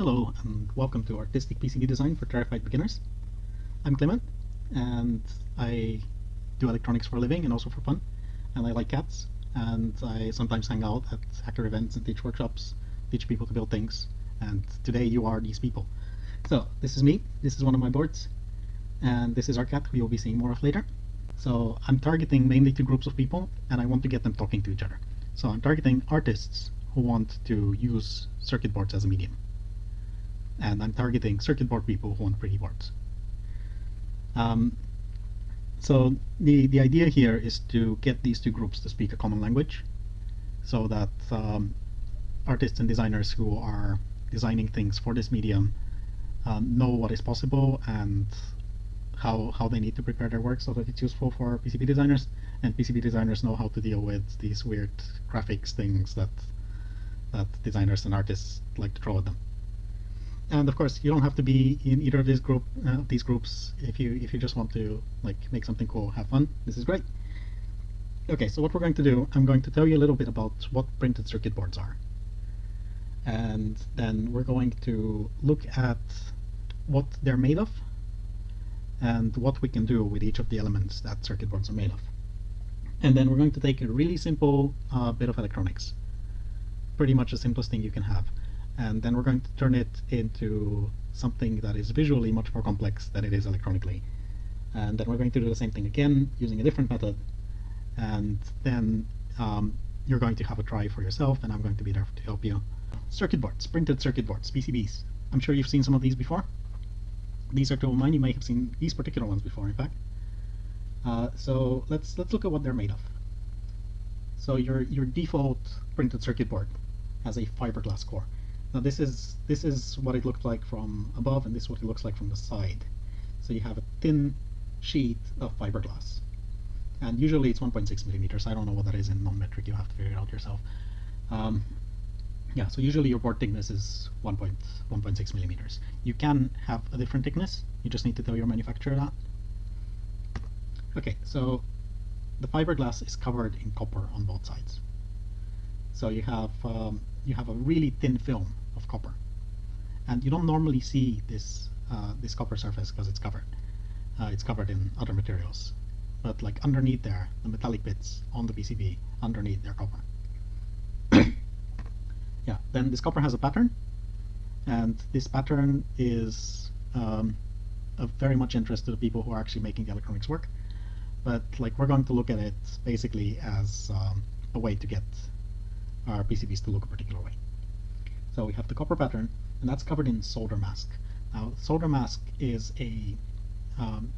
Hello and welcome to Artistic PCB Design for Terrified Beginners. I'm Clement and I do electronics for a living and also for fun and I like cats and I sometimes hang out at hacker events and teach workshops, teach people to build things and today you are these people. So this is me, this is one of my boards and this is our cat who you'll be seeing more of later. So I'm targeting mainly two groups of people and I want to get them talking to each other. So I'm targeting artists who want to use circuit boards as a medium. And I'm targeting circuit board people who want pretty boards. Um, so the, the idea here is to get these two groups to speak a common language so that um, artists and designers who are designing things for this medium um, know what is possible and how, how they need to prepare their work so that it's useful for PCB designers and PCB designers know how to deal with these weird graphics things that that designers and artists like to throw at them. And of course, you don't have to be in either of these group uh, these groups if you if you just want to like make something cool, have fun. This is great. Okay, so what we're going to do, I'm going to tell you a little bit about what printed circuit boards are. And then we're going to look at what they're made of and what we can do with each of the elements that circuit boards are made of. And then we're going to take a really simple uh, bit of electronics pretty much the simplest thing you can have. And then we're going to turn it into something that is visually much more complex than it is electronically. And then we're going to do the same thing again using a different method. And then um, you're going to have a try for yourself, and I'm going to be there to help you. Circuit boards, printed circuit boards, PCBs. I'm sure you've seen some of these before. These are two of mine. You may have seen these particular ones before, in fact. Uh, so let's let's look at what they're made of. So your your default printed circuit board has a fiberglass core. Now this is this is what it looked like from above and this is what it looks like from the side. So you have a thin sheet of fiberglass. And usually it's 1.6 millimeters. I don't know what that is in non-metric. You have to figure it out yourself. Um, yeah, so usually your board thickness is 1.1.6 millimeters. You can have a different thickness. You just need to tell your manufacturer that. Okay, so the fiberglass is covered in copper on both sides. So you have um, you have a really thin film copper, and you don't normally see this uh, this copper surface because it's covered. Uh, it's covered in other materials, but like underneath there, the metallic bits on the PCB underneath their copper. yeah, then this copper has a pattern, and this pattern is um, of very much interest to the people who are actually making the electronics work. But like we're going to look at it basically as um, a way to get our PCBs to look a particular way. So we have the copper pattern, and that's covered in solder mask. Now, solder mask is a um,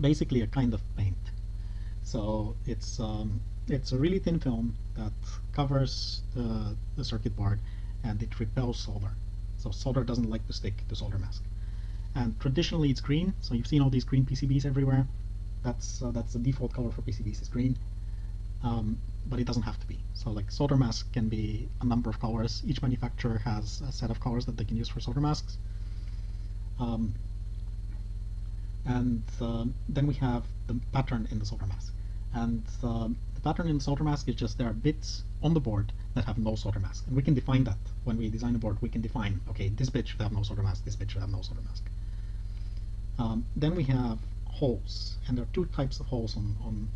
basically a kind of paint. So it's um, it's a really thin film that covers the, the circuit board and it repels solder. So solder doesn't like to stick to solder mask. And traditionally it's green, so you've seen all these green PCBs everywhere. That's uh, that's the default color for PCBs is green um, but it doesn't have to be. So like solder mask can be a number of colors. Each manufacturer has a set of colors that they can use for solder masks. Um, and uh, then we have the pattern in the solder mask. And uh, the pattern in the solder mask is just there are bits on the board that have no solder mask. And we can define that when we design a board. We can define, okay, this bit should have no solder mask, this bit should have no solder mask. Um, then we have holes. And there are two types of holes on, on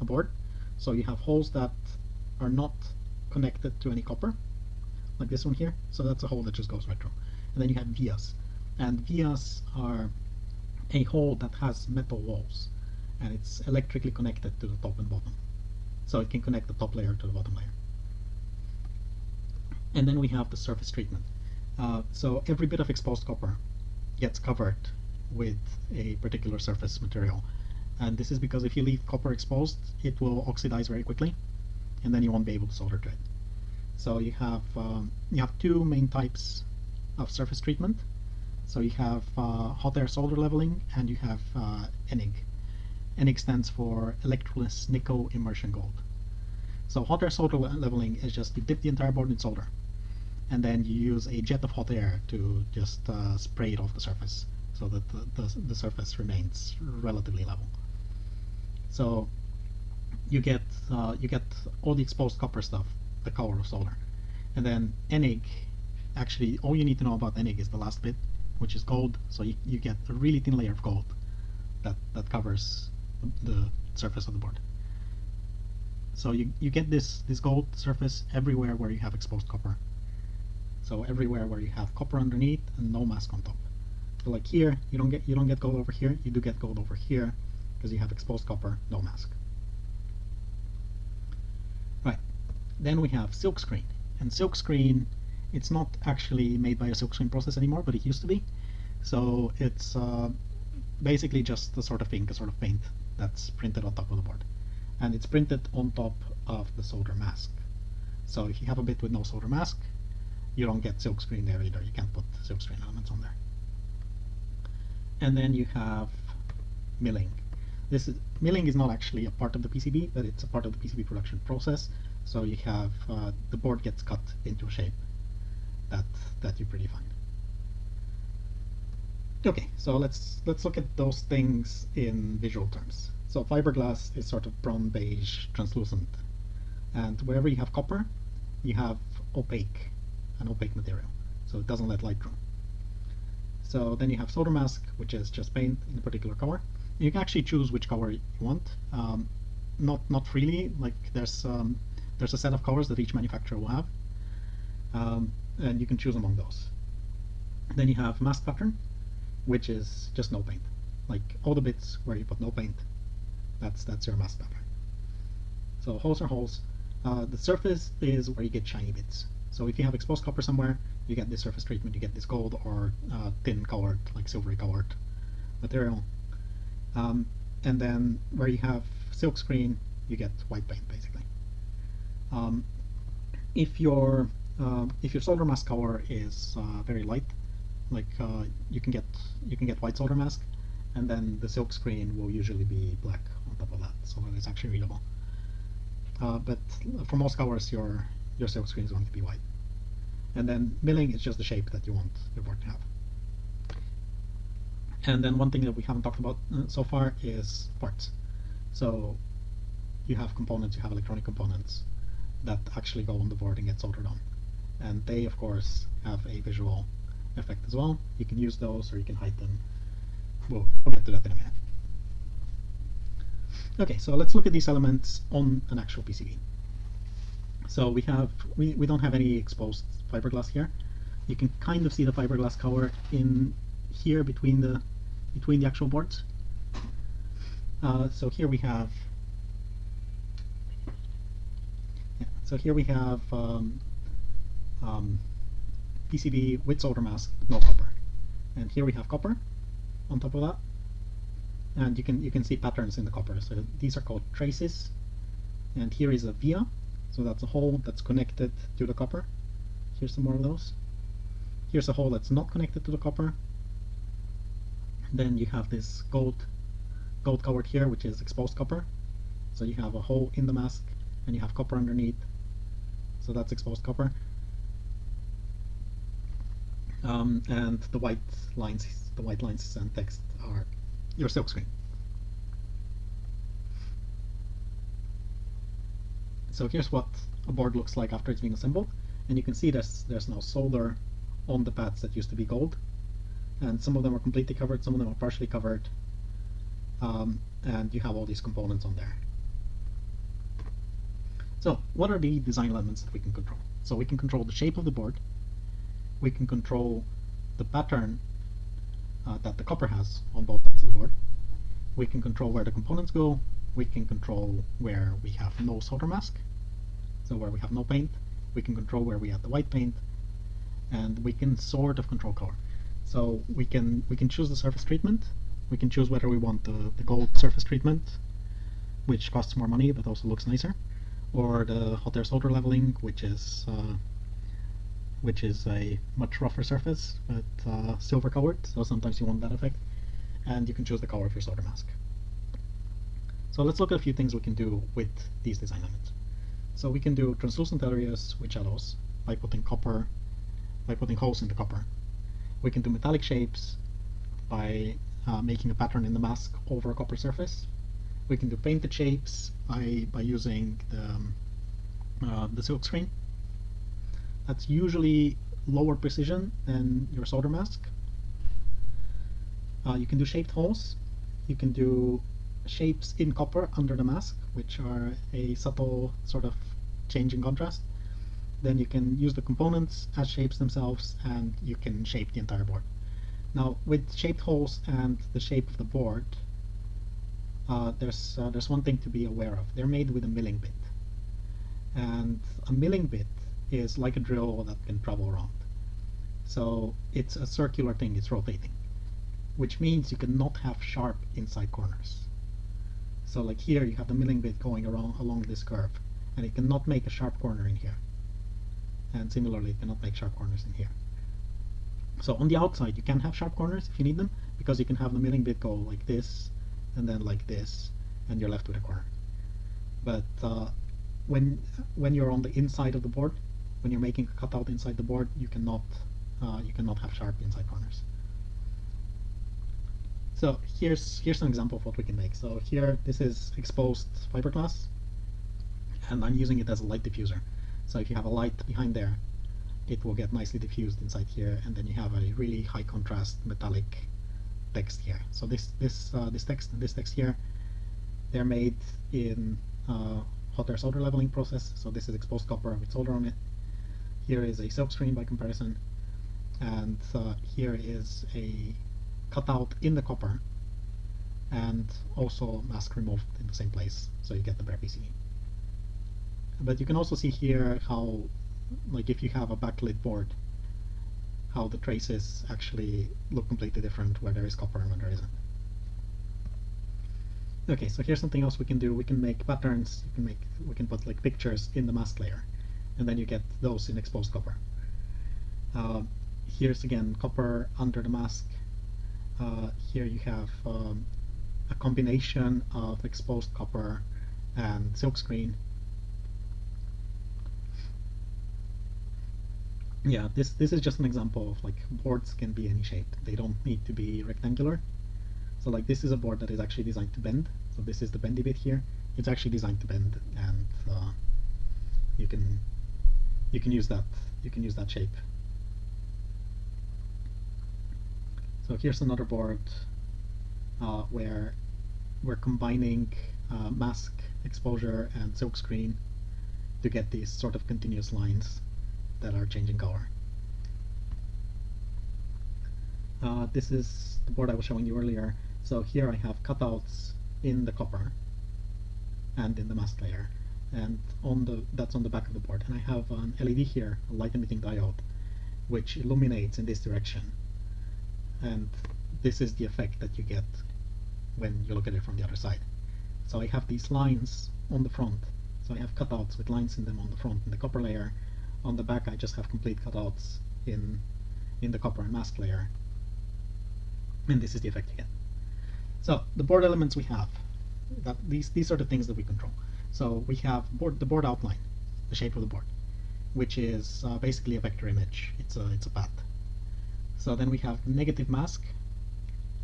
a board. So you have holes that are not connected to any copper, like this one here. So that's a hole that just goes right through. And then you have vias. And vias are a hole that has metal walls and it's electrically connected to the top and bottom. So it can connect the top layer to the bottom layer. And then we have the surface treatment. Uh, so every bit of exposed copper gets covered with a particular surface material and this is because if you leave copper exposed it will oxidize very quickly and then you won't be able to solder to it so you have um, you have two main types of surface treatment. So you have uh, hot air solder leveling and you have uh, ENIG ENIG stands for electroless nickel immersion gold. So hot air solder leveling is just you dip the entire board in solder and then you use a jet of hot air to just uh, spray it off the surface so that the, the, the surface remains relatively level. So you get uh, you get all the exposed copper stuff, the color of solder, and then ENIG actually all you need to know about Enig is the last bit, which is gold. So you, you get a really thin layer of gold that, that covers the surface of the board. So you, you get this, this gold surface everywhere where you have exposed copper. So everywhere where you have copper underneath and no mask on top. So like here, you don't get you don't get gold over here. You do get gold over here because you have exposed copper, no mask. Right. Then we have silkscreen, and silkscreen, it's not actually made by a silkscreen process anymore, but it used to be. So it's uh, basically just the sort of ink, a sort of paint that's printed on top of the board, and it's printed on top of the solder mask. So if you have a bit with no solder mask, you don't get silkscreen there either. You can't put silkscreen elements on there. And then you have milling. This is, milling is not actually a part of the PCB, but it's a part of the PCB production process. So you have uh, the board gets cut into a shape that that you predefine. Okay, so let's let's look at those things in visual terms. So fiberglass is sort of brown beige translucent, and wherever you have copper, you have opaque, an opaque material, so it doesn't let light through. So then you have solder mask, which is just paint in a particular color. You can actually choose which color you want. Um, not not freely, like there's um, there's a set of colors that each manufacturer will have, um, and you can choose among those. Then you have mask pattern, which is just no paint. Like all the bits where you put no paint, that's that's your mask pattern. So holes are holes. Uh, the surface is where you get shiny bits. So if you have exposed copper somewhere, you get this surface treatment, you get this gold or uh, thin colored, like silvery colored material. Um, and then where you have silk screen, you get white paint basically. Um, if your uh, if your solder mask color is uh, very light, like uh, you can get you can get white solder mask, and then the silk screen will usually be black on top of that, so that it's actually readable. Uh, but for most colors, your your silk screen is going to be white. And then milling is just the shape that you want your board to have. And then one thing that we haven't talked about uh, so far is parts. So you have components, you have electronic components that actually go on the board and get soldered on. And they, of course, have a visual effect as well. You can use those or you can hide them. We'll, we'll get to that in a minute. Okay, so let's look at these elements on an actual PCB. So we have we, we don't have any exposed fiberglass here. You can kind of see the fiberglass cover in here between the between the actual boards. Uh, so here we have yeah, so here we have um, um, PCB with solder mask, no copper, and here we have copper on top of that, and you can you can see patterns in the copper. So these are called traces, and here is a via, so that's a hole that's connected to the copper. Here's some more of those. Here's a hole that's not connected to the copper. Then you have this gold gold covered here, which is exposed copper. So you have a hole in the mask and you have copper underneath. So that's exposed copper. Um, and the white lines, the white lines and text are your silk screen. So here's what a board looks like after it's been assembled. And you can see there's, there's now solder on the pads that used to be gold. And some of them are completely covered, some of them are partially covered. Um, and you have all these components on there. So what are the design elements that we can control? So we can control the shape of the board. We can control the pattern uh, that the copper has on both sides of the board. We can control where the components go. We can control where we have no solder mask, so where we have no paint. We can control where we add the white paint, and we can sort of control color. So we can we can choose the surface treatment. We can choose whether we want the, the gold surface treatment, which costs more money but also looks nicer, or the hot air solder leveling, which is uh, which is a much rougher surface but uh, silver colored. So sometimes you want that effect, and you can choose the color of your solder mask. So let's look at a few things we can do with these design elements. So we can do translucent areas with shadows by putting copper, by putting holes in the copper. We can do metallic shapes by uh, making a pattern in the mask over a copper surface. We can do painted shapes by, by using the, um, uh, the silk screen. That's usually lower precision than your solder mask. Uh, you can do shaped holes. You can do shapes in copper under the mask, which are a subtle sort of change in contrast. Then you can use the components as shapes themselves, and you can shape the entire board. Now, with shaped holes and the shape of the board, uh, there's uh, there's one thing to be aware of. They're made with a milling bit, and a milling bit is like a drill that can travel around. So it's a circular thing. It's rotating, which means you cannot have sharp inside corners. So like here, you have the milling bit going around along this curve, and it cannot make a sharp corner in here. And similarly, it cannot make sharp corners in here. So on the outside, you can have sharp corners if you need them, because you can have the milling bit go like this, and then like this, and you're left with a corner. But uh, when when you're on the inside of the board, when you're making a cutout inside the board, you cannot uh, you cannot have sharp inside corners. So here's here's an example of what we can make. So here this is exposed fiberglass, and I'm using it as a light diffuser. So if you have a light behind there, it will get nicely diffused inside here, and then you have a really high contrast metallic text here. So this this uh, this text and this text here, they're made in uh, hot air solder leveling process. So this is exposed copper with solder on it. Here is a silk screen by comparison, and uh, here is a cutout in the copper, and also mask removed in the same place, so you get the bare PCB. But you can also see here how, like if you have a backlit board, how the traces actually look completely different where there is copper and where there isn't. Okay, so here's something else we can do. We can make patterns. You can make we can put like pictures in the mask layer, and then you get those in exposed copper. Uh, here's again copper under the mask. Uh, here you have um, a combination of exposed copper and silkscreen yeah, this this is just an example of like boards can be any shape. They don't need to be rectangular. So like this is a board that is actually designed to bend. So this is the bendy bit here. It's actually designed to bend, and uh, you can you can use that you can use that shape. So here's another board uh, where we're combining uh, mask exposure and silkscreen to get these sort of continuous lines that are changing color. Uh, this is the board I was showing you earlier. So here I have cutouts in the copper and in the mask layer and on the that's on the back of the board and I have an LED here, a light emitting diode which illuminates in this direction and this is the effect that you get when you look at it from the other side. So I have these lines on the front so I have cutouts with lines in them on the front in the copper layer on the back I just have complete cutouts in in the copper and mask layer and this is the effect again. So the board elements we have that these these are the things that we control. So we have board the board outline, the shape of the board, which is uh, basically a vector image. It's a it's a path. So then we have negative mask,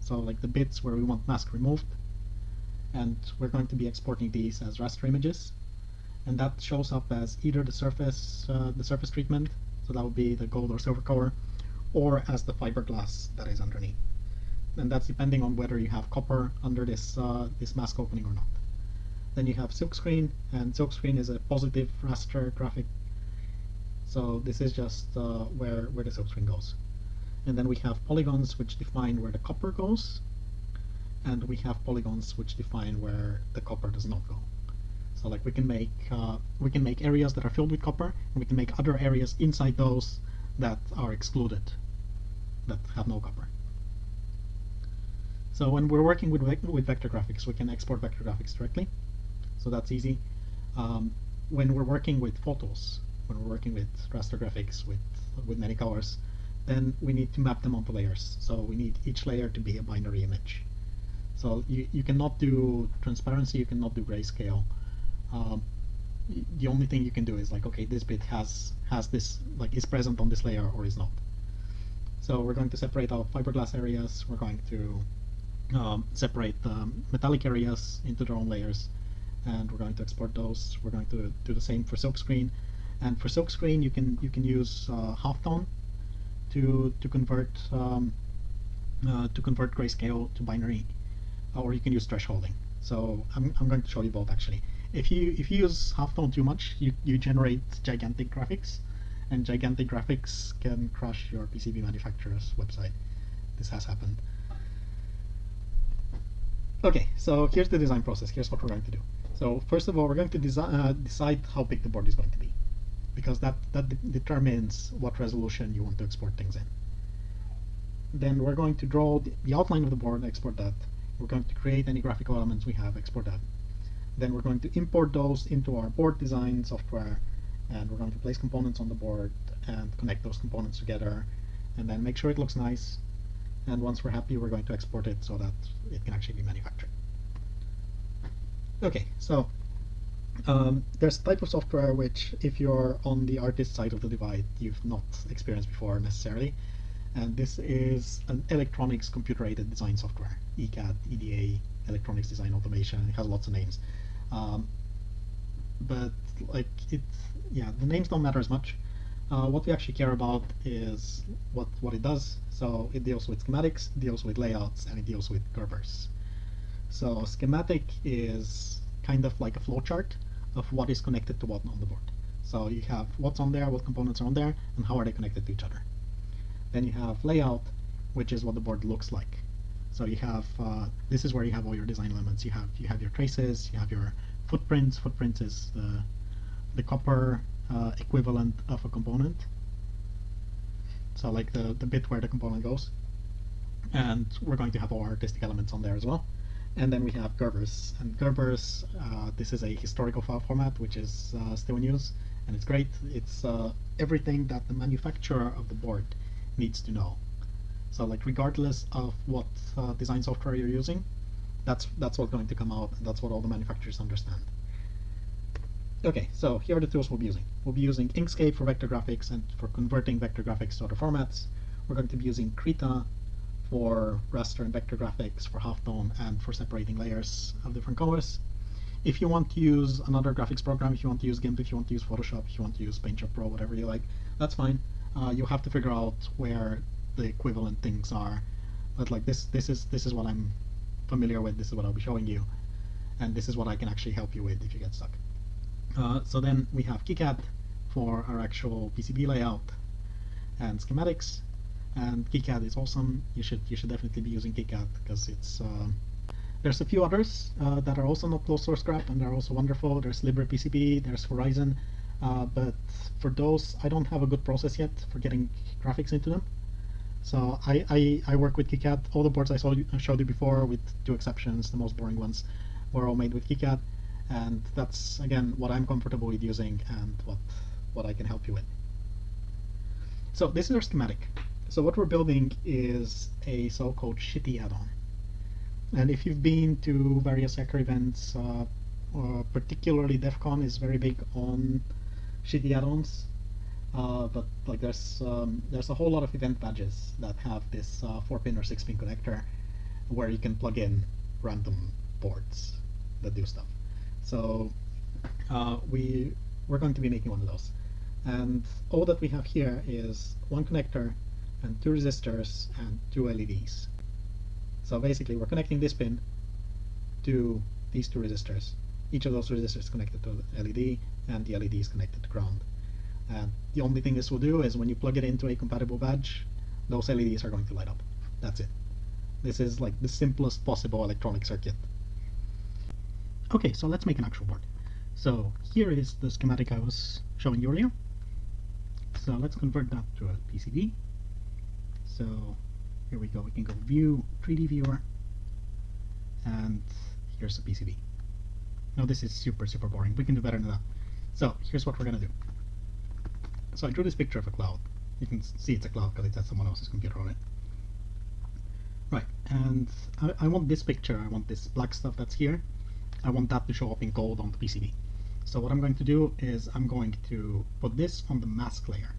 so like the bits where we want mask removed, and we're going to be exporting these as raster images and that shows up as either the surface uh, the surface treatment, so that would be the gold or silver color, or as the fiberglass that is underneath. And that's depending on whether you have copper under this uh, this mask opening or not. Then you have silkscreen, and silkscreen is a positive raster graphic. So this is just uh, where where the silkscreen goes. And then we have polygons which define where the copper goes, and we have polygons which define where the copper does not go. So like we can make uh, we can make areas that are filled with copper, and we can make other areas inside those that are excluded, that have no copper. So when we're working with with vector graphics, we can export vector graphics directly. So that's easy. Um, when we're working with photos, when we're working with raster graphics with with many colors, then we need to map them onto layers. So we need each layer to be a binary image. So you, you cannot do transparency, you cannot do grayscale um, the only thing you can do is like okay this bit has has this like is present on this layer or is not. So we're going to separate our fiberglass areas. We're going to um, separate the metallic areas into their own layers. And we're going to export those. We're going to do the same for silkscreen and for silkscreen you can you can use uh, halftone to to convert um, uh, to convert grayscale to binary, or you can use thresholding. So I'm, I'm going to show you both actually. If you if you use halftone too much, you, you generate gigantic graphics, and gigantic graphics can crush your PCB manufacturer's website. This has happened. Okay, so here's the design process. Here's what we're going to do. So first of all, we're going to uh, decide how big the board is going to be, because that that de determines what resolution you want to export things in. Then we're going to draw the, the outline of the board, export that. We're going to create any graphical elements we have, export that. Then we're going to import those into our board design software, and we're going to place components on the board and connect those components together, and then make sure it looks nice. And once we're happy, we're going to export it so that it can actually be manufactured. Okay, so um, there's a type of software which, if you're on the artist side of the divide, you've not experienced before necessarily. And this is an electronics computer-aided design software, ECAD, EDA, electronics design automation. It has lots of names. Um, but like it, yeah, the names don't matter as much. Uh, what we actually care about is what, what it does. So it deals with schematics, deals with layouts, and it deals with Gerbers. So schematic is kind of like a flowchart of what is connected to what on the board. So you have what's on there, what components are on there, and how are they connected to each other. Then you have layout, which is what the board looks like. So you have uh, this is where you have all your design elements. You have you have your traces, you have your footprints. Footprints is the the copper uh, equivalent of a component. So like the, the bit where the component goes. And we're going to have all artistic elements on there as well. And then we have Gerbers. And Gerbers, uh, this is a historical file format, which is uh, still in use. And it's great. It's uh, everything that the manufacturer of the board needs to know. So like regardless of what uh, design software you're using, that's, that's what's going to come out. And that's what all the manufacturers understand. Okay, so here are the tools we'll be using. We'll be using Inkscape for vector graphics and for converting vector graphics to other formats. We're going to be using Krita for raster and vector graphics, for halftone, and for separating layers of different colors. If you want to use another graphics program, if you want to use GIMP, if you want to use Photoshop, if you want to use PaintShop Pro, whatever you like, that's fine. Uh, you'll have to figure out where the equivalent things are. But like this, this is this is what I'm familiar with. This is what I'll be showing you, and this is what I can actually help you with if you get stuck. Uh, so then we have KiCad for our actual PCB layout and schematics. And KiCad is awesome. You should you should definitely be using KiCad because it's uh, there's a few others uh, that are also not closed source scrap and they're also wonderful. There's LibrePCB, there's Horizon, uh, but for those I don't have a good process yet for getting graphics into them. So I, I, I work with KiCad. All the boards I, showed you before, with two exceptions, the most boring ones, were all made with KiCad and that's again what I'm comfortable with using and what what I can help you with. So this is our schematic. So what we're building is a so-called shitty add-on. And if you've been to various hacker events, uh, particularly DEF CON is very big on shitty add-ons. Uh, but like there's um, there's a whole lot of event badges that have this uh, four pin or six pin connector where you can plug in random boards that do stuff. So uh, we, we're going to be making one of those. And all that we have here is one connector and two resistors and two LEDs. So basically we're connecting this pin to these two resistors. Each of those resistors is connected to LED and the LED is connected to ground. And the only thing this will do is when you plug it into a compatible badge, those LEDs are going to light up. That's it. This is like the simplest possible electronic circuit Okay, so let's make an actual board. So here is the schematic I was showing you earlier. So let's convert that to a PCB. So here we go, we can go view 3D viewer and here's the PCB. Now this is super super boring, we can do better than that. So here's what we're gonna do. So I drew this picture of a cloud. You can see it's a cloud because it's at someone else's computer on it. Right, and I, I want this picture, I want this black stuff that's here I want that to show up in gold on the PCB. So what I'm going to do is I'm going to put this on the mask layer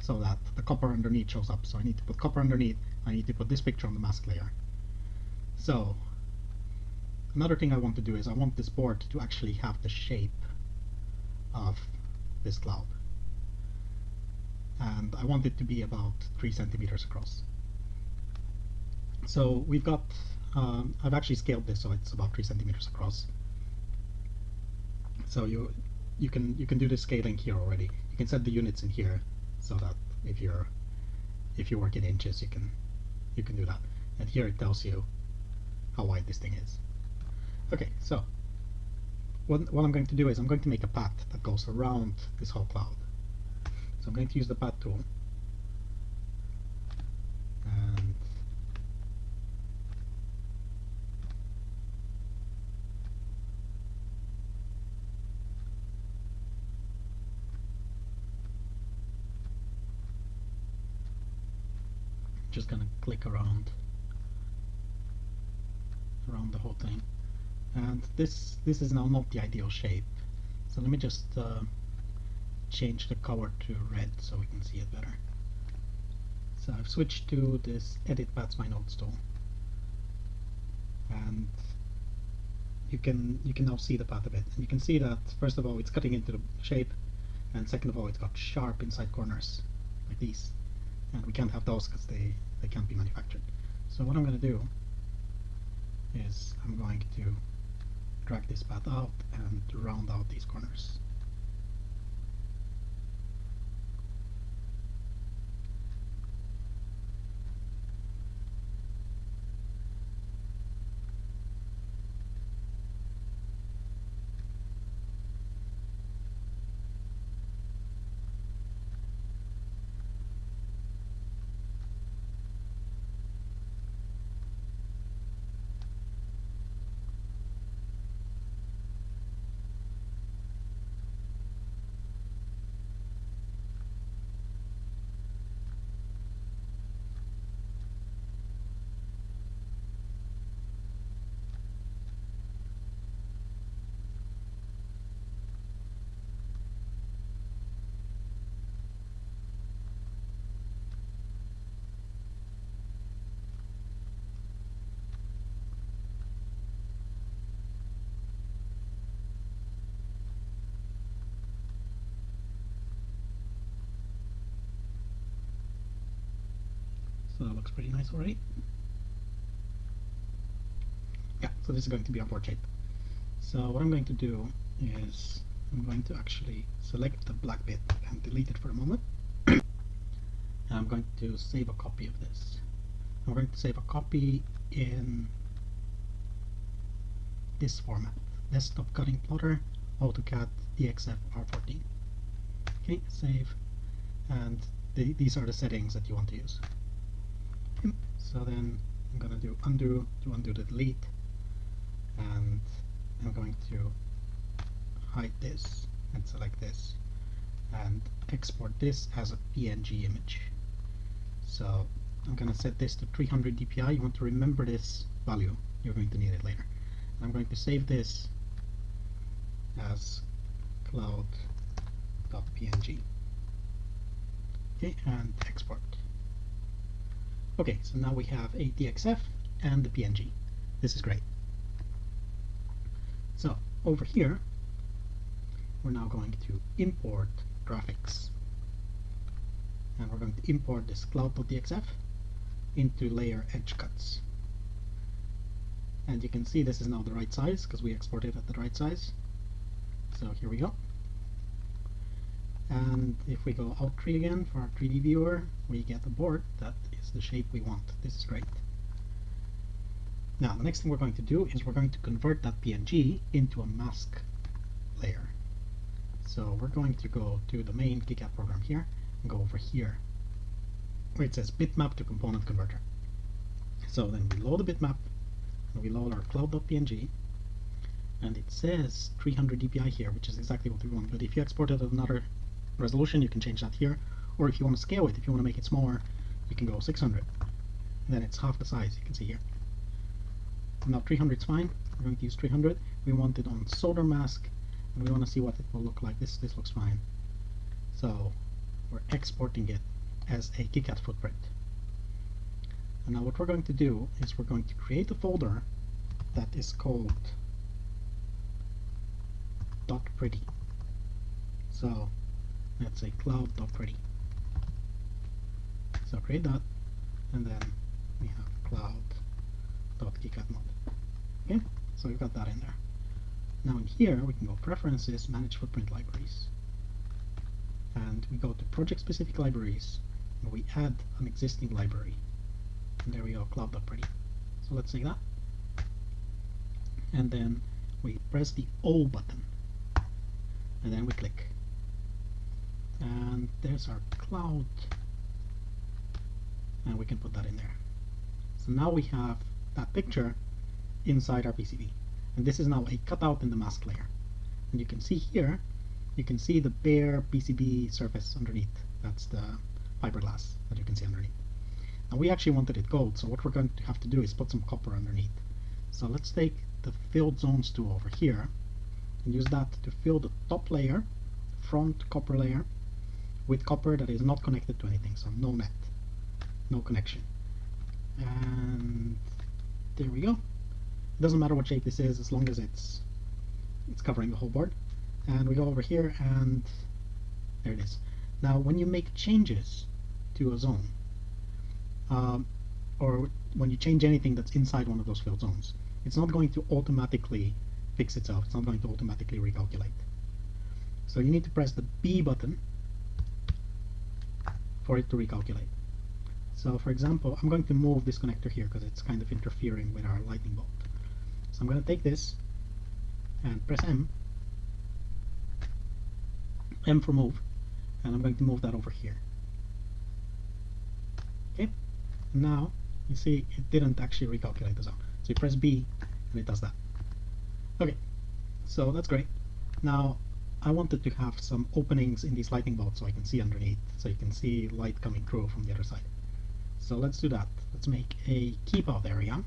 so that the copper underneath shows up. So I need to put copper underneath, I need to put this picture on the mask layer. So another thing I want to do is I want this board to actually have the shape of this cloud. And I want it to be about three centimeters across. So we've got, um, I've actually scaled this so it's about three centimeters across. So you you can you can do the scaling here already. You can set the units in here so that if you're if you work in inches you can you can do that. And here it tells you how wide this thing is. Okay, so what, what I'm going to do is I'm going to make a path that goes around this whole cloud. So I'm going to use the path tool and just gonna click around around the whole thing. And this this is now not the ideal shape. So let me just uh, change the color to red so we can see it better so I've switched to this edit paths by nodes tool and you can you can now see the path a bit and you can see that first of all it's cutting into the shape and second of all it's got sharp inside corners like these and we can't have those because they, they can't be manufactured. So what I'm going to do is I'm going to drag this path out and round out these corners. That looks pretty nice already. Yeah, so this is going to be our board shape. So what I'm going to do is I'm going to actually select the black bit and delete it for a moment. and I'm going to save a copy of this. I'm going to save a copy in this format. Desktop cutting plotter, AutoCAD DXF R14. Okay, save. And the, these are the settings that you want to use. So then I'm going to do undo to undo the delete and I'm going to hide this and select this and export this as a PNG image. So I'm going to set this to 300 dpi. You want to remember this value. You're going to need it later. I'm going to save this as cloud.png. Okay, and export. Okay, so now we have a DXF and the PNG. This is great. So over here, we're now going to import graphics. And we're going to import this cloud.dxf into layer edge cuts. And you can see this is now the right size because we exported at the right size. So here we go. And if we go Alt 3 again for our 3D viewer, we get a board that is the shape we want. This is great. Now, the next thing we're going to do is we're going to convert that PNG into a mask layer. So we're going to go to the main KiCad program here and go over here where it says bitmap to component converter. So then we load the bitmap and we load our cloud.png and it says 300 dpi here which is exactly what we want but if you export it at another resolution you can change that here or if you want to scale it if you want to make it smaller you can go 600 and then it's half the size you can see here. Now 300 is fine. We're going to use 300 we want it on solder mask and we want to see what it will look like. This this looks fine. So we're exporting it as a KiCad footprint. And now what we're going to do is we're going to create a folder that is called dot pretty. So let's say cloud dot pretty Create that, and then we have cloud.kicad_mod. Okay, so we've got that in there. Now in here we can go Preferences, Manage Footprint Libraries, and we go to Project-Specific Libraries, and we add an existing library. And there we go, cloud.pretty. So let's say that, and then we press the O button, and then we click and there's our cloud and we can put that in there. So now we have that picture inside our PCB and this is now a cutout in the mask layer. And you can see here you can see the bare PCB surface underneath. That's the fiberglass that you can see underneath. And we actually wanted it gold so what we're going to have to do is put some copper underneath. So let's take the filled zones tool over here and use that to fill the top layer front copper layer with copper that is not connected to anything, so no net, no connection. And there we go. It doesn't matter what shape this is as long as it's it's covering the whole board. And we go over here and there it is. Now when you make changes to a zone, um, or when you change anything that's inside one of those filled zones, it's not going to automatically fix itself. It's not going to automatically recalculate. So you need to press the B button for it to recalculate. So for example, I'm going to move this connector here because it's kind of interfering with our lightning bolt. So I'm going to take this and press M, M for move, and I'm going to move that over here. Okay, now you see it didn't actually recalculate the zone. So you press B and it does that. Okay, so that's great. Now I wanted to have some openings in these lightning bolts so I can see underneath, so you can see light coming through from the other side. So let's do that. Let's make a keep out area.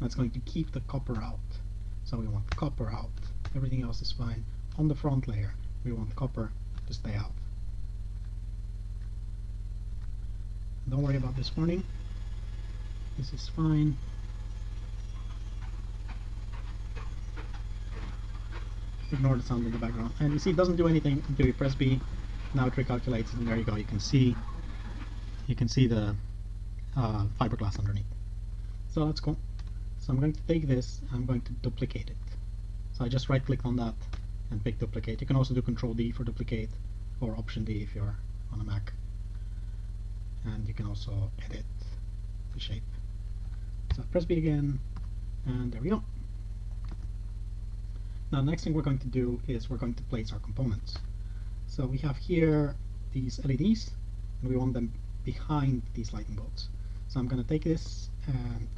That's going to keep the copper out. So we want copper out. Everything else is fine. On the front layer, we want copper to stay out. Don't worry about this warning. This is fine. ignore the sound in the background. And you see it doesn't do anything until you press B. Now it recalculates and there you go. You can see you can see the uh, fiberglass underneath. So that's cool. So I'm going to take this I'm going to duplicate it. So I just right click on that and pick duplicate. You can also do control D for duplicate or option D if you're on a Mac. And you can also edit the shape. So press B again and there we go. Now the next thing we're going to do is we're going to place our components. So we have here these LEDs and we want them behind these lightning bolts. So I'm going to take this and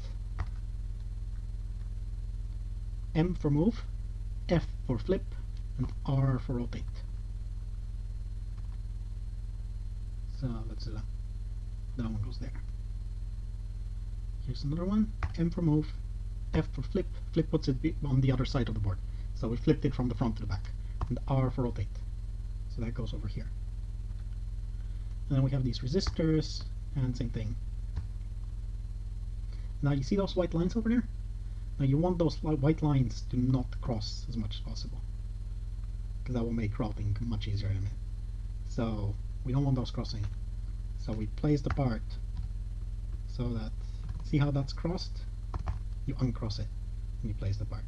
M for move, F for flip, and R for rotate. So let's do that. Uh, that one goes there. Here's another one, M for move, F for flip, flip puts it on the other side of the board. So we flipped it from the front to the back. And R for rotate. So that goes over here. And then we have these resistors, and same thing. Now you see those white lines over there? Now you want those white lines to not cross as much as possible. Because that will make routing much easier in a minute. So we don't want those crossing. So we place the part so that, see how that's crossed? You uncross it and you place the part.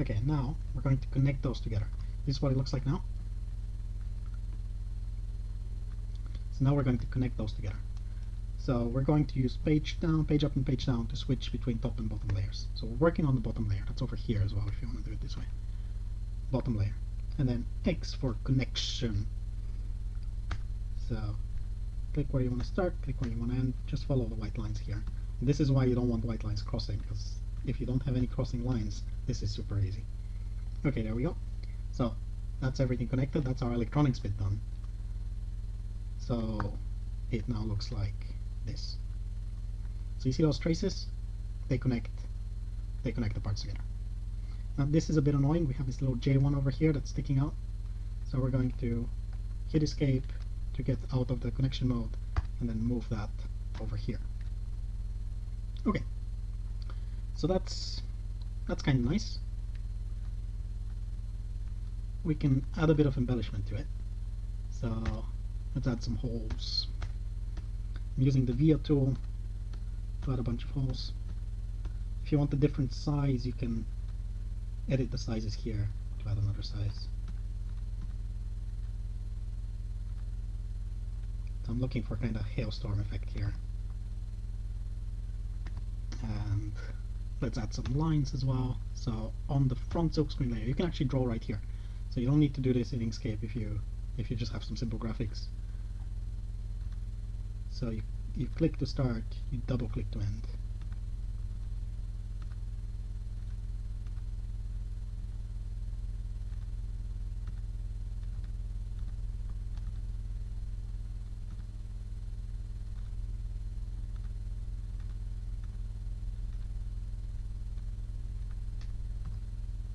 Okay, now we're going to connect those together. This is what it looks like now. So now we're going to connect those together. So we're going to use page down, page up, and page down to switch between top and bottom layers. So we're working on the bottom layer. That's over here as well if you want to do it this way. Bottom layer. And then X for connection. So click where you want to start, click where you want to end. Just follow the white lines here. And this is why you don't want white lines crossing because if you don't have any crossing lines, this is super easy. Okay, there we go. So that's everything connected. That's our electronics bit done. So it now looks like this. So you see those traces? They connect. They connect the parts together. Now this is a bit annoying. We have this little J1 over here that's sticking out. So we're going to hit escape to get out of the connection mode and then move that over here. Okay. So that's that's kind of nice. We can add a bit of embellishment to it. So let's add some holes. I'm using the via tool to add a bunch of holes. If you want a different size, you can edit the sizes here to add another size. So I'm looking for kind of hailstorm effect here. And let's add some lines as well. So on the front silkscreen layer, you can actually draw right here. So you don't need to do this in Inkscape if you if you just have some simple graphics. So you, you click to start, you double click to end.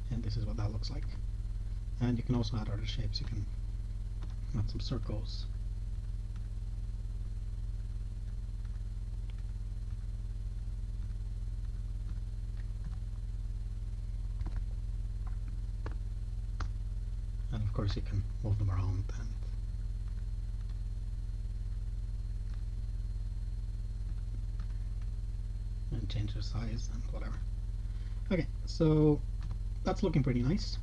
and this is what that looks like. And you can also add other shapes. You can add some circles course you can move them around and and change their size and whatever okay so that's looking pretty nice.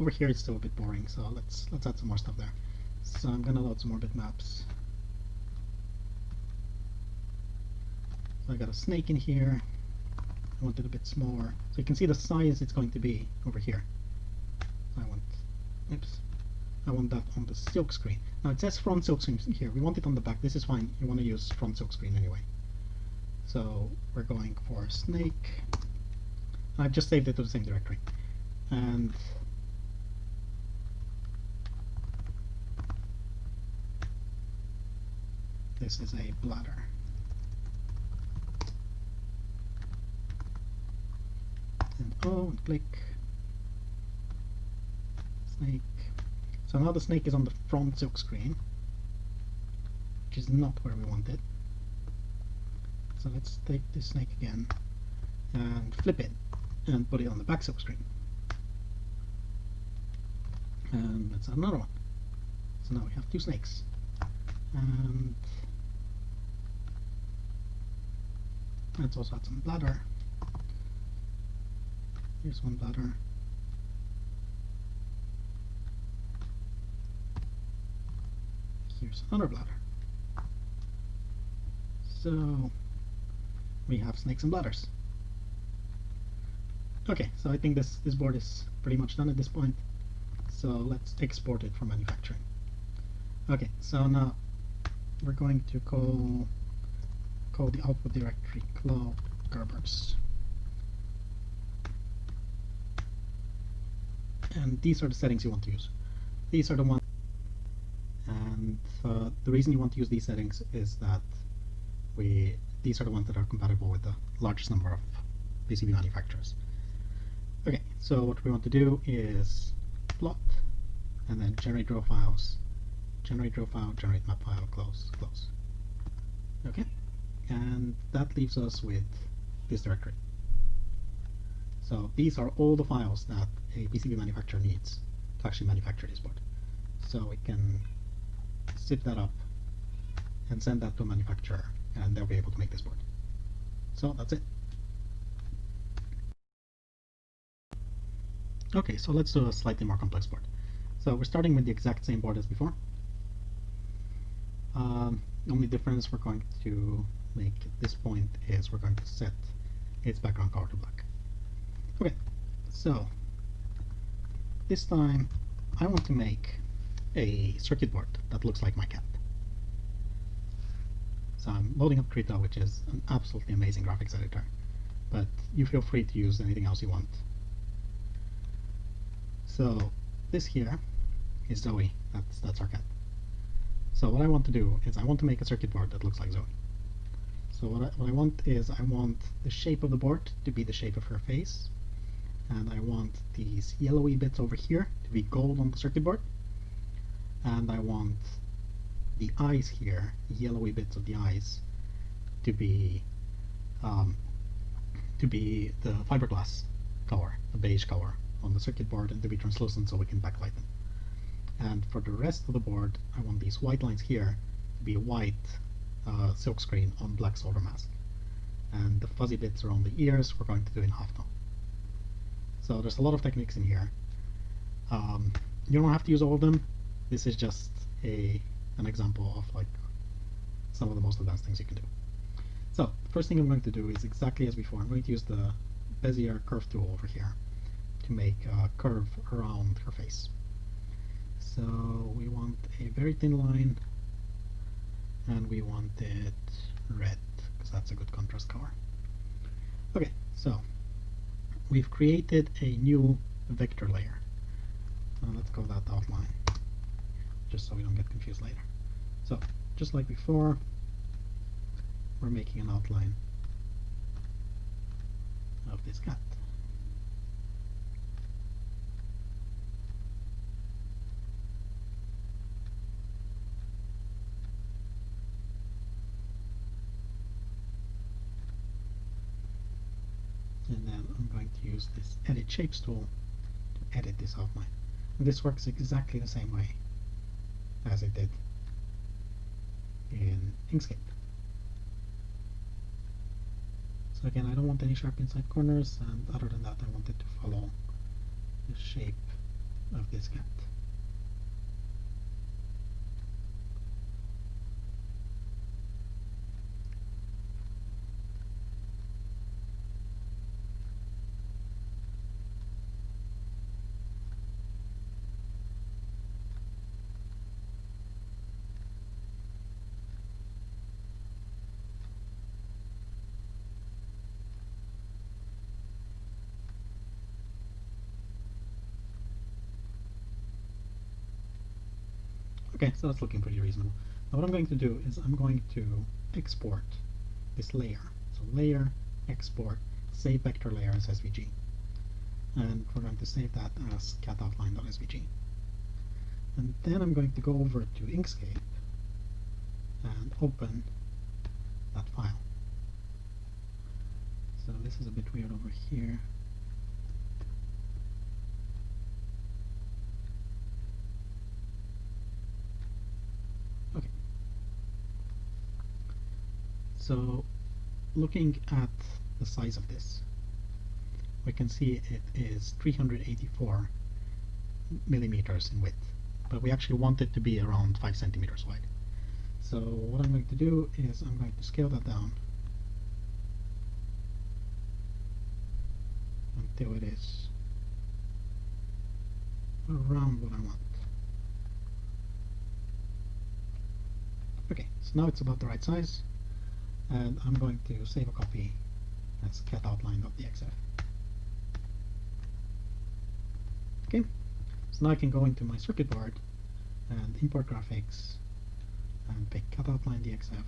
Over here it's still a bit boring, so let's let's add some more stuff there. So I'm gonna load some more bitmaps. So I got a snake in here. I want it a bit smaller. So you can see the size it's going to be over here. So I want oops. I want that on the silk screen. Now it says front silk screen here. We want it on the back. This is fine. You want to use front silk screen anyway. So we're going for snake. I've just saved it to the same directory and this is a bladder. And oh, and click. Snake. So now the snake is on the front silk screen, which is not where we want it. So let's take this snake again and flip it and put it on the back silk screen. And let's add another one. So now we have two snakes. And let's also add some bladder. Here's one bladder here's another bladder. So we have snakes and bladders. Okay so I think this this board is pretty much done at this point. So let's export it from manufacturing. Okay so now we're going to call call the output directory cloud Gerbers and these are the settings you want to use. These are the ones uh, the reason you want to use these settings is that we these are the ones that are compatible with the largest number of PCB manufacturers. Okay so what we want to do is plot and then generate drill files generate drill file generate map file close close. Okay and that leaves us with this directory. So these are all the files that a PCB manufacturer needs to actually manufacture this board. So we can zip that up and send that to a manufacturer and they'll be able to make this board so that's it Okay, so let's do a slightly more complex board. So we're starting with the exact same board as before. Um, only difference we're going to make at this point is we're going to set its background color to black. Okay, so this time I want to make a circuit board that looks like my cat. So I'm loading up Krita, which is an absolutely amazing graphics editor, but you feel free to use anything else you want. So this here is Zoe. That's that's our cat. So what I want to do is I want to make a circuit board that looks like Zoe. So what I, what I want is I want the shape of the board to be the shape of her face. And I want these yellowy bits over here to be gold on the circuit board. And I want the eyes here, yellowy bits of the eyes, to be um, to be the fiberglass color, the beige color on the circuit board and to be translucent so we can backlight them. And for the rest of the board, I want these white lines here to be white uh, silkscreen on black solder mask. And the fuzzy bits around the ears we're going to do in half halftone. So there's a lot of techniques in here. Um, you don't have to use all of them. This is just a an example of like some of the most advanced things you can do. So the first thing I'm going to do is exactly as before. I'm going to use the Bezier curve tool over here to make a curve around her face. So we want a very thin line and we want it red because that's a good contrast color. Okay, so we've created a new vector layer. Uh, let's call that outline just so we don't get confused later. So just like before, we're making an outline of this cat. and then I'm going to use this edit shapes tool to edit this outline and this works exactly the same way as it did in Inkscape. So again I don't want any sharp inside corners and other than that I wanted to follow the shape of this cat Okay, that's looking pretty reasonable. Now what I'm going to do is I'm going to export this layer. So layer, export, save vector layer as SVG. And we're going to save that as catoutline.svg. And then I'm going to go over to Inkscape and open that file. So this is a bit weird over here. So looking at the size of this, we can see it is 384 millimeters in width, but we actually want it to be around 5 centimeters wide. So what I'm going to do is I'm going to scale that down until it is around what I want. Okay, so now it's about the right size and I'm going to save a copy as catoutline.dxf. Okay, so now I can go into my circuit board and import graphics and pick catoutline.dxf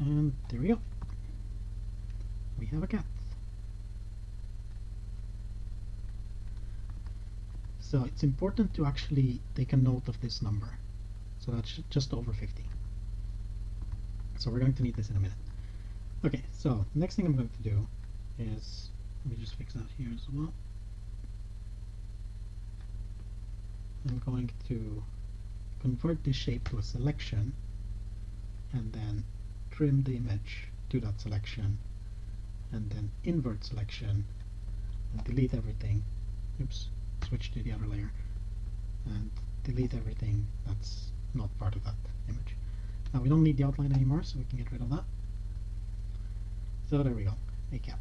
and there we go. We have a cat. So it's important to actually take a note of this number. So that's just over 50. So we're going to need this in a minute. Okay, so next thing I'm going to do is, let me just fix that here as well. I'm going to convert this shape to a selection and then trim the image to that selection and then invert selection and delete everything oops switch to the other layer and delete everything that's not part of that image. Now we don't need the outline anymore, so we can get rid of that. So there we go, a cat.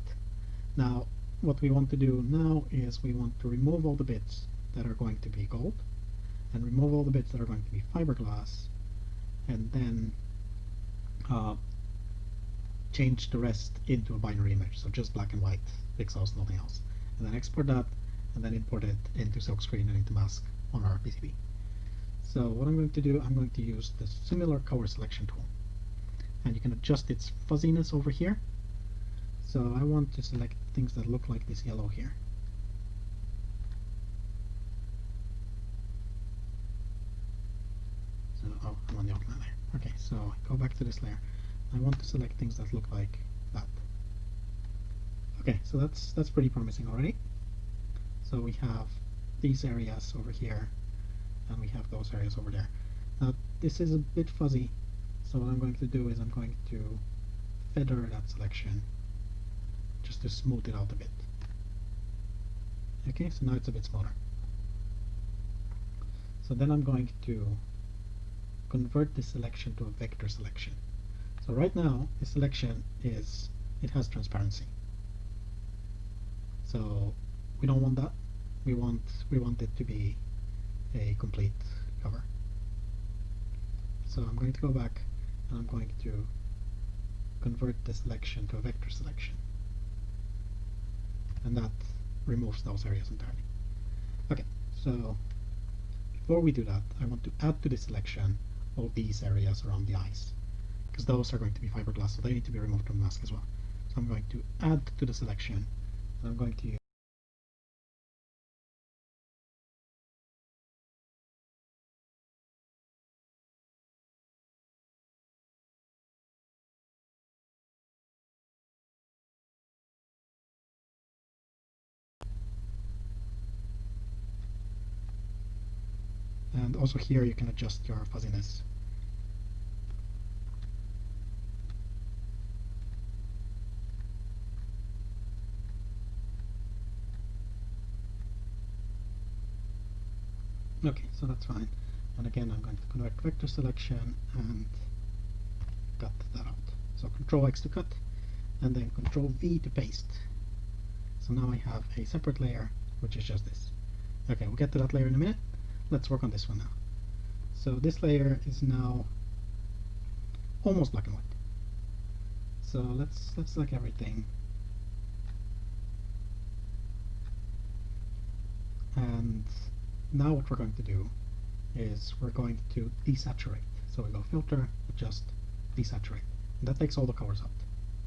Now what we want to do now is we want to remove all the bits that are going to be gold and remove all the bits that are going to be fiberglass and then uh, change the rest into a binary image, so just black and white pixels, nothing else. And then export that and then import it into silkscreen and into mask on our PCB. So what I'm going to do, I'm going to use the similar color selection tool. And you can adjust its fuzziness over here. So I want to select things that look like this yellow here. So, oh, I'm on the outline layer. Okay, so go back to this layer. I want to select things that look like that. Okay, so that's that's pretty promising already. So we have these areas over here and we have those areas over there. Now, this is a bit fuzzy. So what I'm going to do is I'm going to feather that selection just to smooth it out a bit. Okay so now it's a bit smaller. So then I'm going to convert this selection to a vector selection. So right now the selection is it has transparency. So we don't want that. We want we want it to be a complete cover. So I'm going to go back and I'm going to convert the selection to a vector selection. And that removes those areas entirely. Okay so before we do that I want to add to the selection all these areas around the eyes because those are going to be fiberglass so they need to be removed from the mask as well. So I'm going to add to the selection and I'm going to also here you can adjust your fuzziness. Okay so that's fine. And again I'm going to convert vector selection and cut that out. So control X to cut and then control V to paste. So now I have a separate layer which is just this. Okay we'll get to that layer in a minute let's work on this one now. So this layer is now almost black and white. So let's let's select everything. And now what we're going to do is we're going to desaturate. So we go filter adjust desaturate. And that takes all the colors out.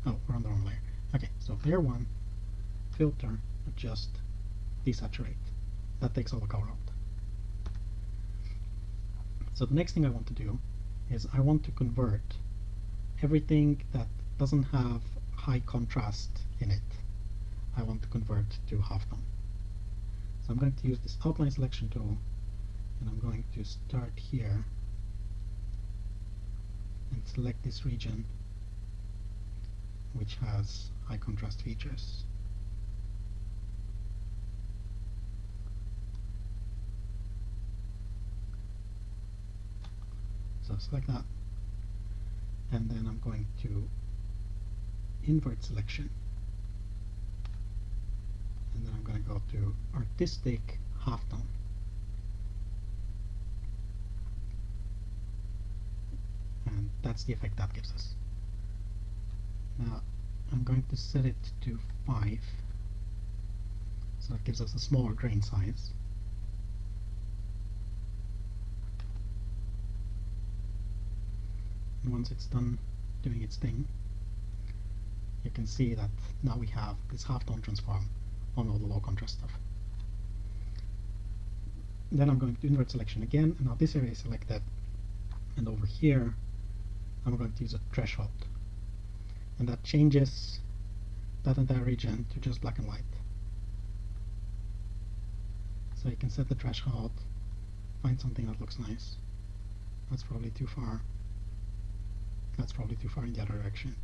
Oh we're on the wrong layer. Okay so layer 1 filter adjust desaturate. That takes all the color out so the next thing I want to do is I want to convert everything that doesn't have high contrast in it I want to convert to halftone so I'm going to use this outline selection tool and I'm going to start here and select this region which has high contrast features so select that. And then I'm going to invert selection. And then I'm going to go to artistic halftone. And that's the effect that gives us. Now I'm going to set it to 5 so that gives us a smaller grain size and once it's done doing its thing you can see that now we have this half tone transform on all the low contrast stuff. Then I'm going to invert selection again. And now this area is selected. And over here I'm going to use a threshold. And that changes that entire region to just black and white. So you can set the threshold find something that looks nice. That's probably too far that's probably too far in the other direction.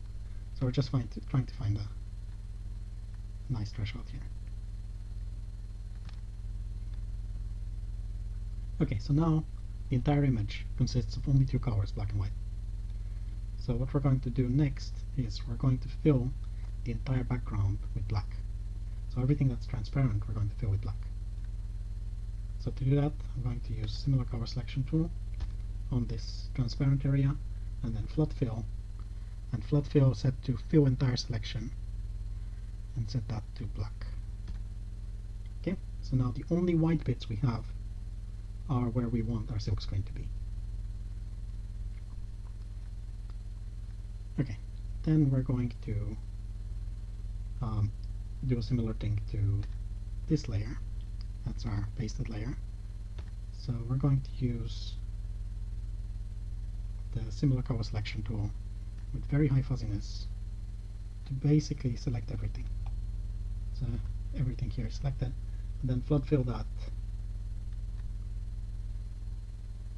So we're just trying to find a nice threshold here. Okay, so now the entire image consists of only two colors, black and white. So what we're going to do next is we're going to fill the entire background with black. So everything that's transparent we're going to fill with black. So to do that I'm going to use similar color selection tool on this transparent area and then flood fill and flood fill set to fill entire selection and set that to black. Okay so now the only white bits we have are where we want our silk screen to be. Okay then we're going to um, do a similar thing to this layer. That's our pasted layer. So we're going to use the similar color selection tool with very high fuzziness to basically select everything. So everything here is selected and then flood fill that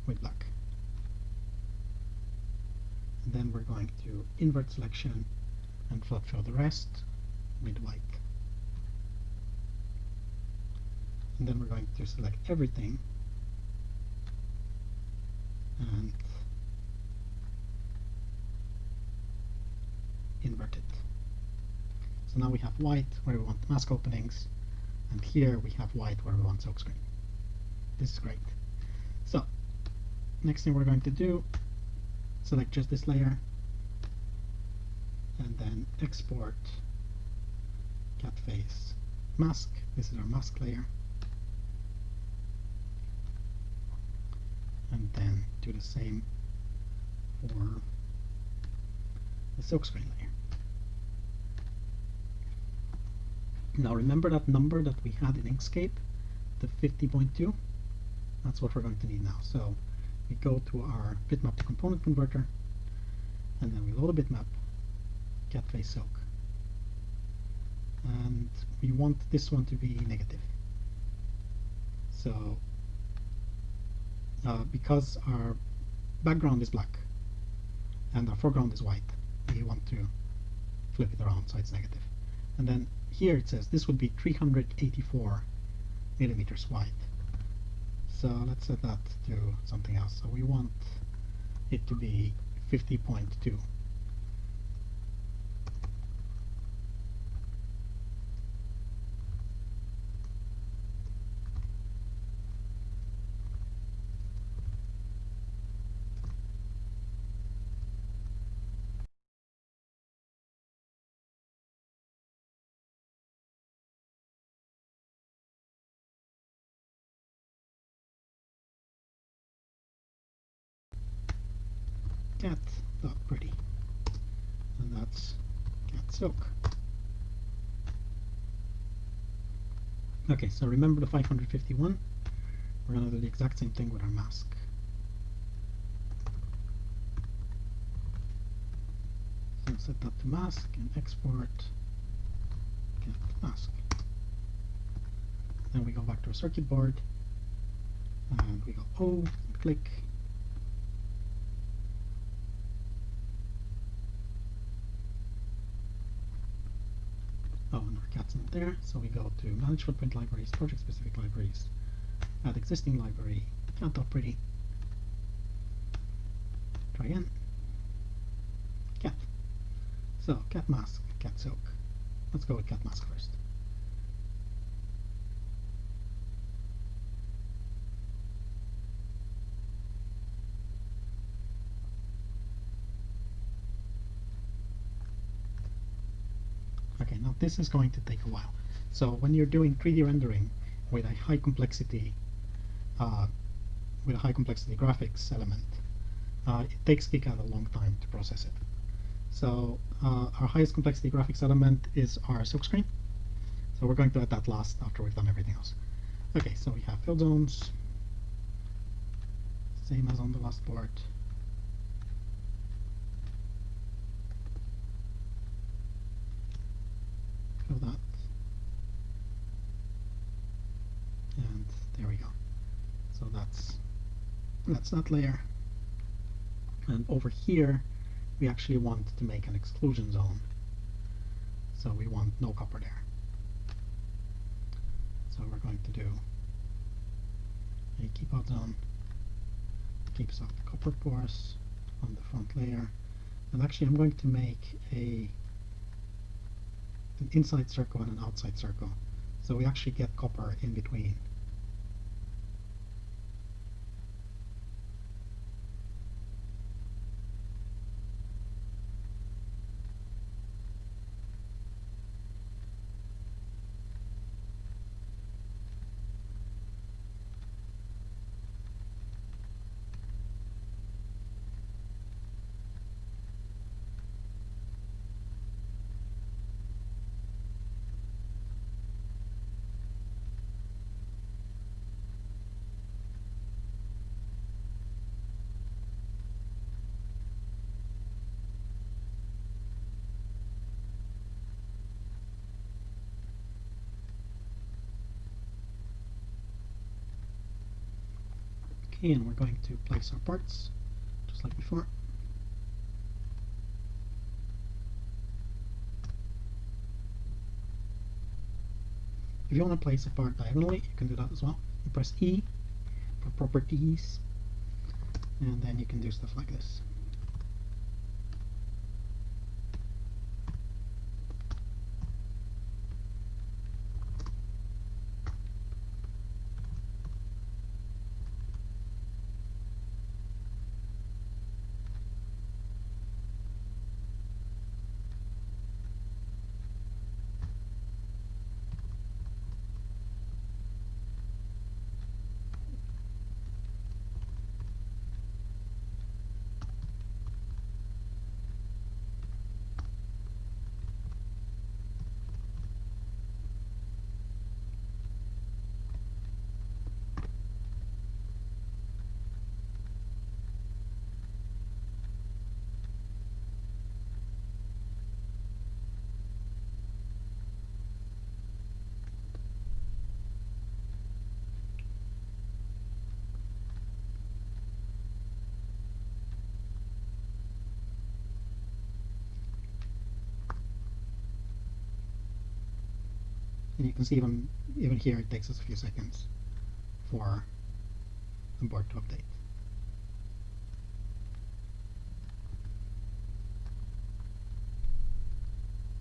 with black. and then we're going to invert selection and flood fill the rest with white. And then we're going to select everything and it. So now we have white where we want mask openings, and here we have white where we want silkscreen. This is great. So, next thing we're going to do, select just this layer, and then export cat face mask. This is our mask layer. And then do the same for the silkscreen layer. Now remember that number that we had in Inkscape, the 50.2? That's what we're going to need now. So we go to our bitmap to component converter, and then we load a bitmap, cat face silk. And we want this one to be negative. So uh, because our background is black and our foreground is white, we want to flip it around so it's negative. And then here it says this would be 384 millimeters wide. So let's set that to something else. So we want it to be 50.2. cat dot pretty and that's silk okay so remember the 551 we're going to do the exact same thing with our mask. So set that to mask and export. Cat mask. Then we go back to our circuit board. And we go O click Oh, cat's not there, so we go to Manage Footprint Libraries, Project Specific Libraries, add existing library, cat.pretty, try again, cat. So, cat mask, cat silk. Let's go with cat mask first. Okay, now this is going to take a while. So when you're doing 3D rendering with a high complexity, uh, with a high complexity graphics element, uh, it takes KiCad a long time to process it. So uh, our highest complexity graphics element is our silkscreen. So we're going to add that last after we've done everything else. Okay, so we have fill zones, same as on the last board. Fill that. And there we go. So that's that's that layer. And over here, we actually want to make an exclusion zone. So we want no copper there. So we're going to do a keep out zone, keeps out the copper pours on the front layer. And actually I'm going to make a an inside circle and an outside circle. So we actually get copper in between. and we're going to place our parts just like before. If you want to place a part diagonally, you can do that as well. You press E for properties, and then you can do stuff like this. And you can see even even here it takes us a few seconds for the board to update.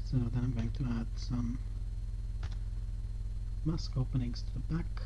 So then I'm going to add some mask openings to the back.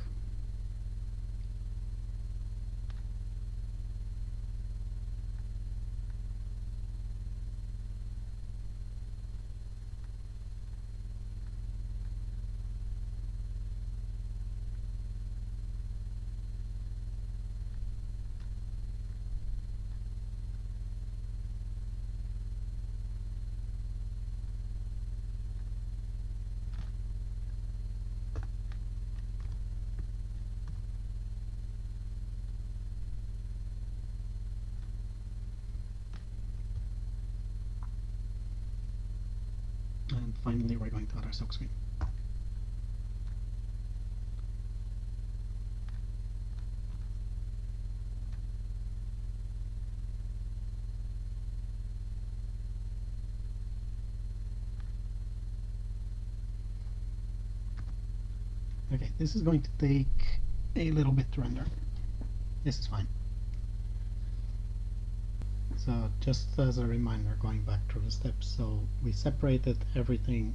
and finally silk screen. Okay, this is going to take a little bit to render. This is fine. So just as a reminder, going back through the steps, so we separated everything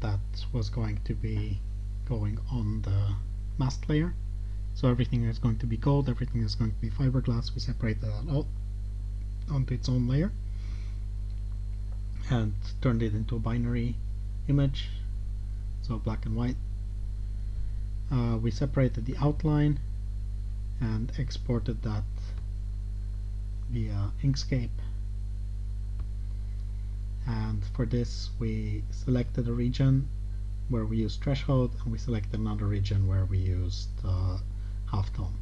that was going to be going on the mask layer. So everything is going to be gold, everything is going to be fiberglass, we separated that out onto its own layer and turned it into a binary image, so black and white. Uh, we separated the outline and exported that via Inkscape and for this we selected a region where we used threshold and we selected another region where we used uh, halftone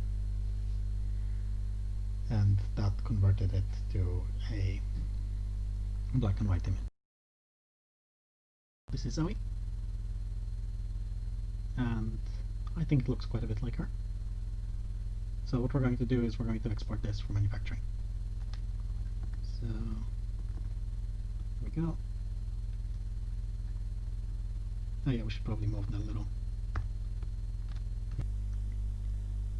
and that converted it to a black and white image. This is Zoe and I think it looks quite a bit like her. So what we're going to do is we're going to export this for manufacturing. So we go. Oh yeah, we should probably move that a little.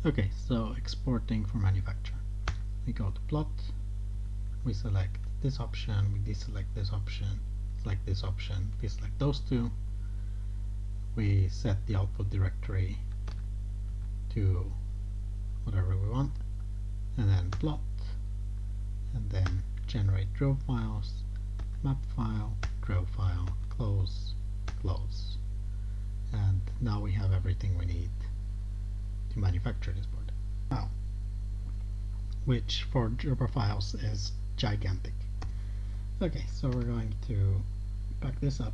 Okay, so exporting for manufacture. We go to plot, we select this option, we deselect this option, select this option, deselect those two. We set the output directory to whatever we want, and then plot, and then generate drill files, map file, drill file, close, close. And now we have everything we need to manufacture this board. Now, which for Gerber files is gigantic. Okay, so we're going to back this up.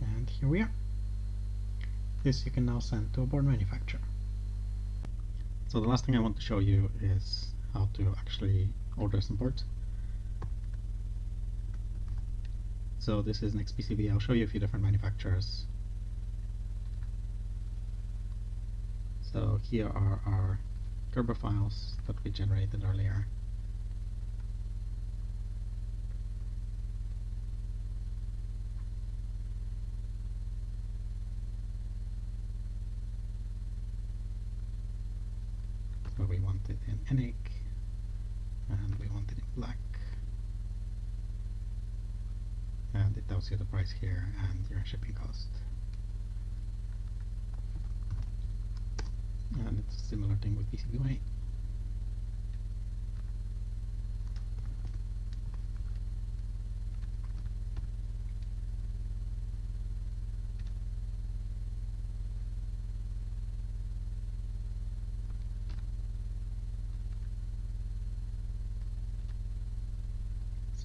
And here we are. This you can now send to a board manufacturer. So the last thing I want to show you is how to actually order some boards. So this is an XPCB. I'll show you a few different manufacturers. So here are our Gerber files that we generated earlier. And we want it in black. And it tells you the price here and your shipping cost. And it's a similar thing with PCBWay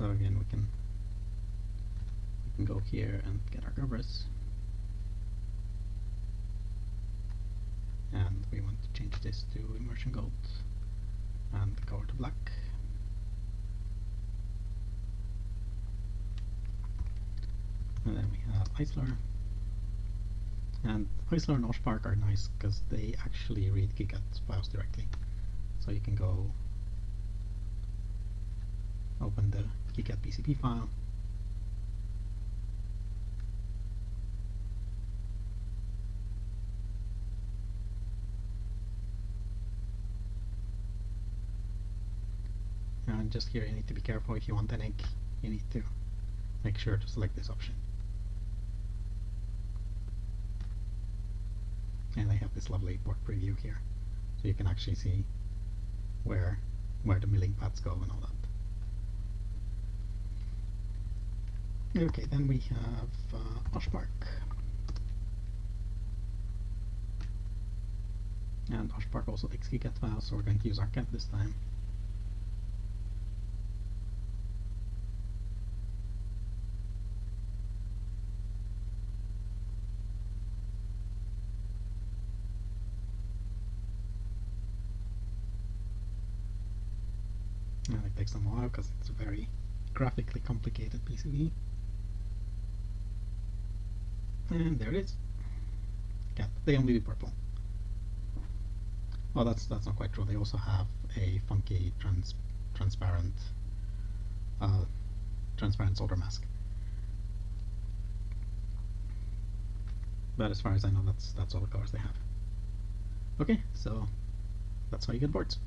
So again, we can we can go here and get our covers. And we want to change this to immersion gold and color to black. And then we have Aisler. And Aisler and OSH Park are nice because they actually read KiCad files directly. So you can go open the KiCad PCB file. Just here you need to be careful if you want ENIG, you need to make sure to select this option. And I have this lovely board preview here, so you can actually see where where the milling paths go and all that. Okay, then we have uh, OSH Park. And OSH Park also takes KiCad files, so we're going to use our ArcCAD this time. While because it's a very graphically complicated PCB. And there it is. Yeah, they only do purple. Well, that's that's not quite true. They also have a funky trans transparent uh, transparent solder mask. But as far as I know, that's that's all the colors they have. Okay, so that's how you get boards.